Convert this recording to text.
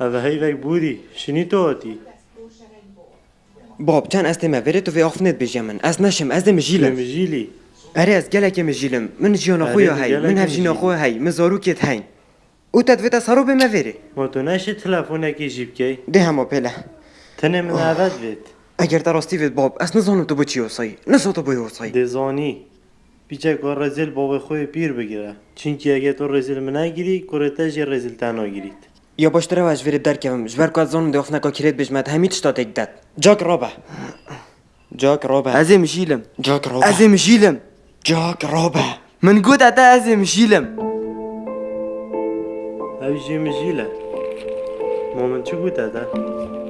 وک بودی شنی تو آتی باب چند استما وره تو وی آخفنت بجی من از مجیلی اره از گلک مجیلم من دی هی گلک من. خویا هی من زاروکت هین او تدویتا سارو به موره ما تو نشه تلفونکی جیب کی ده همه پله تنه من بید اگر در راستی وید باب از نزانم تو با چی وصایی نسا تو بای وصایی دزانی پیچه کار رزیل بابا خوی پیر بگیره چونکی اگه تو رزیل من نگیری کرته جی رزیل تنها گیرید یا باشتره و اجوری در کم جبر که از زانم ده افنکا کرید بجمد همیت شتا تک داد جاک رابه جاک رابه ازم جیلم جاک رابه ازم جیلم جاک من قلت اتا ازم جیلم اوی جی مجیله مومن بود ده